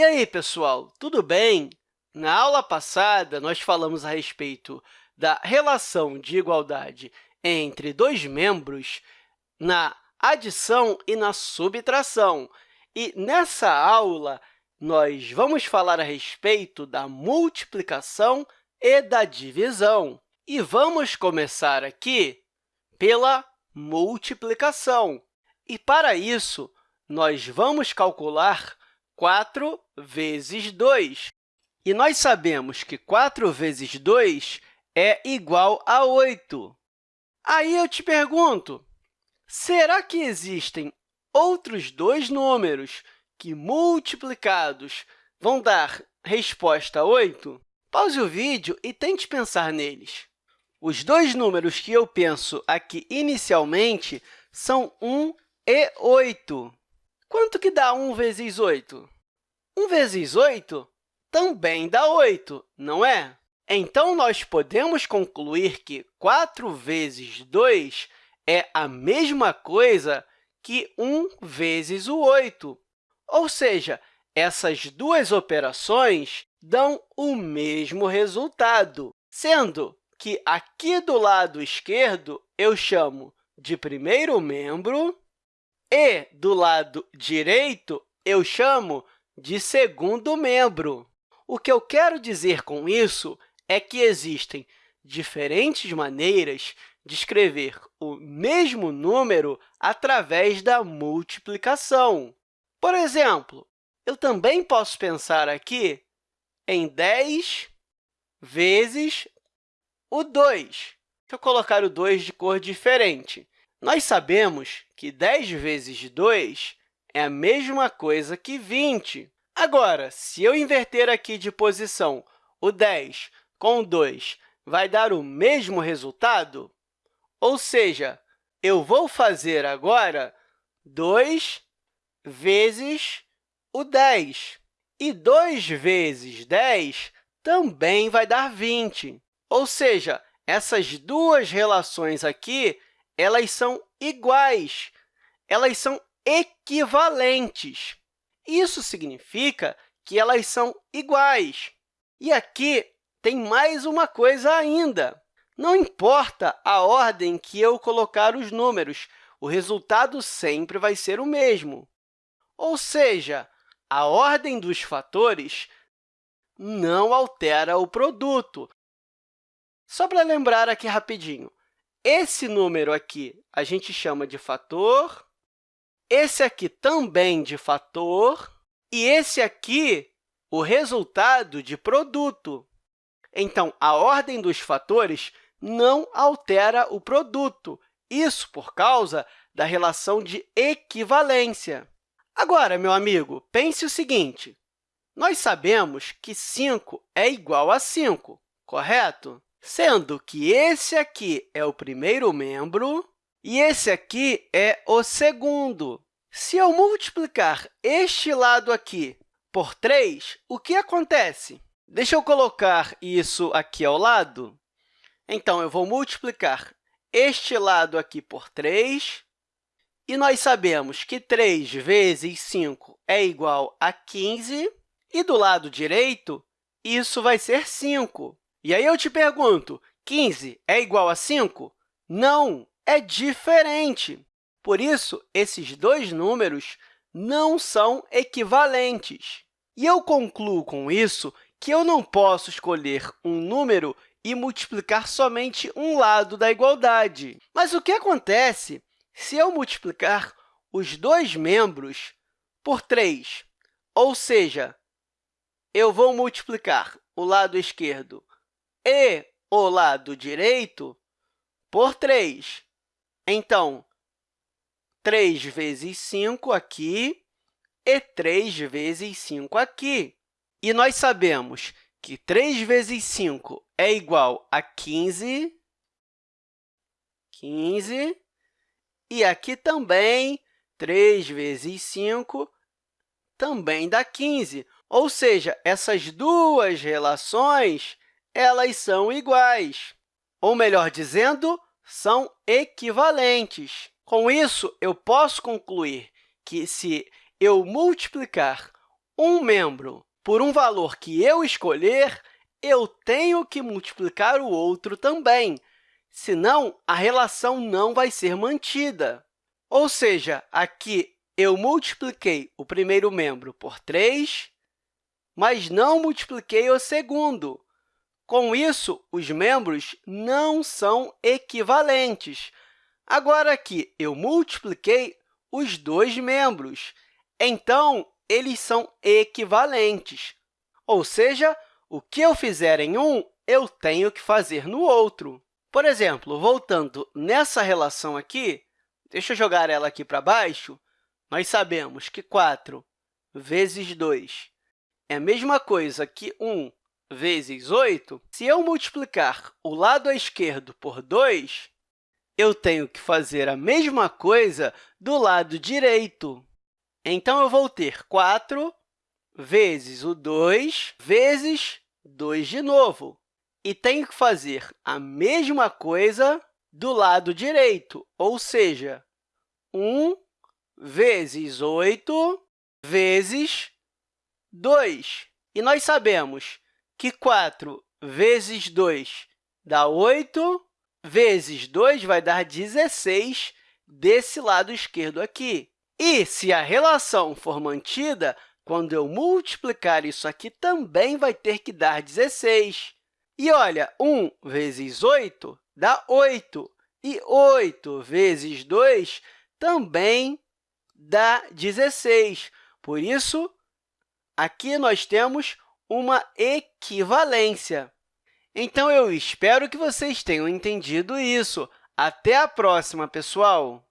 E aí, pessoal, tudo bem? Na aula passada, nós falamos a respeito da relação de igualdade entre dois membros na adição e na subtração. E, nessa aula, nós vamos falar a respeito da multiplicação e da divisão. E vamos começar aqui pela multiplicação. E, para isso, nós vamos calcular 4 vezes 2. E nós sabemos que 4 vezes 2 é igual a 8. Aí eu te pergunto, será que existem outros dois números que, multiplicados, vão dar resposta a 8? Pause o vídeo e tente pensar neles. Os dois números que eu penso aqui inicialmente são 1 e 8. Quanto que dá 1 vezes 8? 1 vezes 8 também dá 8, não é? Então, nós podemos concluir que 4 vezes 2 é a mesma coisa que 1 vezes o 8. Ou seja, essas duas operações dão o mesmo resultado, sendo que aqui do lado esquerdo eu chamo de primeiro membro e, do lado direito, eu chamo de segundo membro. O que eu quero dizer com isso é que existem diferentes maneiras de escrever o mesmo número através da multiplicação. Por exemplo, eu também posso pensar aqui em 10 vezes o 2. Deixa eu colocar o 2 de cor diferente. Nós sabemos que 10 vezes 2 é a mesma coisa que 20. Agora, se eu inverter aqui de posição o 10 com o 2, vai dar o mesmo resultado? Ou seja, eu vou fazer agora 2 vezes o 10. E 2 vezes 10 também vai dar 20. Ou seja, essas duas relações aqui elas são iguais, elas são equivalentes. Isso significa que elas são iguais. E aqui tem mais uma coisa ainda. Não importa a ordem que eu colocar os números, o resultado sempre vai ser o mesmo. Ou seja, a ordem dos fatores não altera o produto. Só para lembrar aqui rapidinho, esse número aqui a gente chama de fator, esse aqui também de fator, e esse aqui, o resultado de produto. Então, a ordem dos fatores não altera o produto, isso por causa da relação de equivalência. Agora, meu amigo, pense o seguinte, nós sabemos que 5 é igual a 5, correto? Sendo que esse aqui é o primeiro membro e esse aqui é o segundo. Se eu multiplicar este lado aqui por 3, o que acontece? Deixa eu colocar isso aqui ao lado. Então, eu vou multiplicar este lado aqui por 3, e nós sabemos que 3 vezes 5 é igual a 15, e do lado direito, isso vai ser 5. E aí eu te pergunto, 15 é igual a 5? Não, é diferente. Por isso, esses dois números não são equivalentes. E eu concluo com isso que eu não posso escolher um número e multiplicar somente um lado da igualdade. Mas o que acontece se eu multiplicar os dois membros por 3? Ou seja, eu vou multiplicar o lado esquerdo e o lado direito por 3. Então, 3 vezes 5 aqui e 3 vezes 5 aqui. E nós sabemos que 3 vezes 5 é igual a 15, 15, e aqui também 3 vezes 5 também dá 15. Ou seja, essas duas relações elas são iguais, ou, melhor dizendo, são equivalentes. Com isso, eu posso concluir que, se eu multiplicar um membro por um valor que eu escolher, eu tenho que multiplicar o outro também, senão a relação não vai ser mantida. Ou seja, aqui eu multipliquei o primeiro membro por 3, mas não multipliquei o segundo. Com isso, os membros não são equivalentes. Agora, aqui, eu multipliquei os dois membros, então, eles são equivalentes. Ou seja, o que eu fizer em um, eu tenho que fazer no outro. Por exemplo, voltando nessa relação aqui, deixa eu jogar ela aqui para baixo, nós sabemos que 4 vezes 2 é a mesma coisa que 1 vezes 8. Se eu multiplicar o lado esquerdo por 2, eu tenho que fazer a mesma coisa do lado direito. Então, eu vou ter 4 vezes o 2 vezes 2 de novo. E tenho que fazer a mesma coisa do lado direito, ou seja, 1 vezes 8 vezes 2. E nós sabemos que 4 vezes 2 dá 8, vezes 2 vai dar 16 desse lado esquerdo aqui. E, se a relação for mantida, quando eu multiplicar isso aqui, também vai ter que dar 16. E, olha, 1 vezes 8 dá 8, e 8 vezes 2 também dá 16. Por isso, aqui nós temos uma equivalência. Então, eu espero que vocês tenham entendido isso. Até a próxima, pessoal!